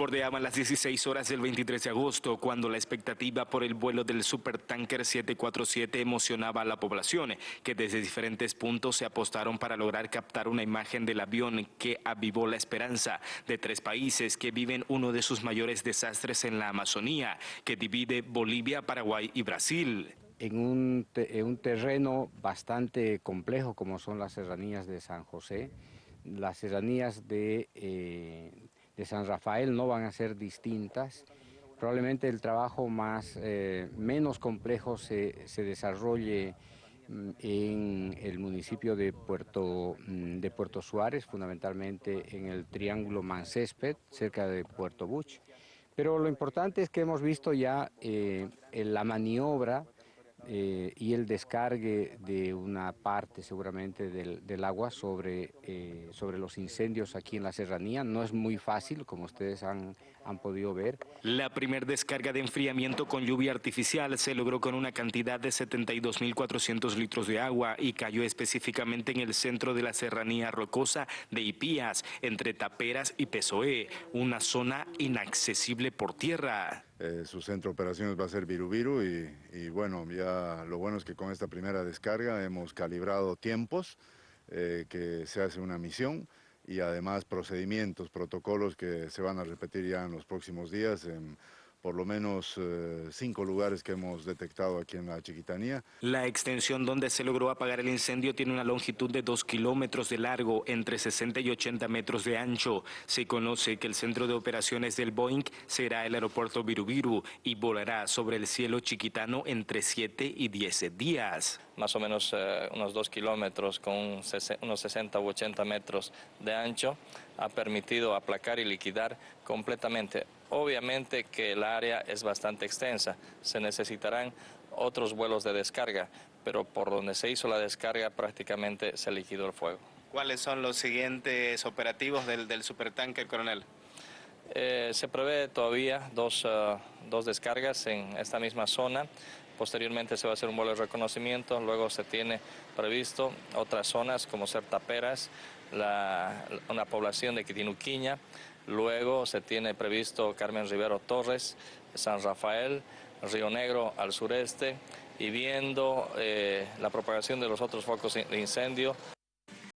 Bordeaban las 16 horas del 23 de agosto cuando la expectativa por el vuelo del supertanker 747 emocionaba a la población, que desde diferentes puntos se apostaron para lograr captar una imagen del avión que avivó la esperanza de tres países que viven uno de sus mayores desastres en la Amazonía, que divide Bolivia, Paraguay y Brasil. En un, un, terreno bastante complejo como son las serranías de San José, las serranías de, eh, de San Rafael no van a ser distintas. Probablemente el trabajo más, eh, menos complejo se, se, desarrolle mm, en el municipio de Puerto, mm, de Puerto Suárez, fundamentalmente en el Triángulo Mancésped, cerca de Puerto Buch. Pero lo importante es que hemos visto ya eh, la maniobra eh, y el descargue de una parte seguramente del, del agua sobre, eh, sobre los incendios aquí en la serranía. No es muy fácil, como ustedes han, han podido ver. La primer descarga de enfriamiento con lluvia artificial se logró con una cantidad de 72.400 litros de agua y cayó específicamente en el centro de la serranía rocosa de Ipías, entre Taperas y Pesoé, una zona inaccesible por tierra. Eh, su centro de operaciones va a ser Virubiru y, y, bueno, ya lo bueno es que con esta primera descarga hemos calibrado tiempos, eh, que se hace una misión y además procedimientos, protocolos que se van a repetir ya en los próximos días. Por lo menos eh, cinco lugares que hemos detectado aquí en la Chiquitanía. La extensión donde se logró apagar el incendio tiene una longitud de dos kilómetros de largo, entre 60 y 80 metros de ancho. Se conoce que el centro de operaciones del Boeing será el aeropuerto Virubiru y volará sobre el cielo chiquitano entre 7 y 10 días. Más o menos eh, unos dos kilómetros con unos 60 u 80 metros de ancho ha permitido aplacar y liquidar completamente. Obviamente que el área es bastante extensa, se necesitarán otros vuelos de descarga, pero por donde se hizo la descarga prácticamente se liquidó el fuego. ¿Cuáles son los siguientes operativos del, del supertanker, coronel? Eh, se prevé todavía dos, uh, dos, descargas en esta misma zona. Posteriormente se va a hacer un vuelo de reconocimiento. Luego se tiene previsto otras zonas como ser Taperas, la, una población de Quitinuquiña. Luego se tiene previsto Carmen Rivero Torres, San Rafael, Río Negro al sureste y viendo eh, la propagación de los otros focos de incendio.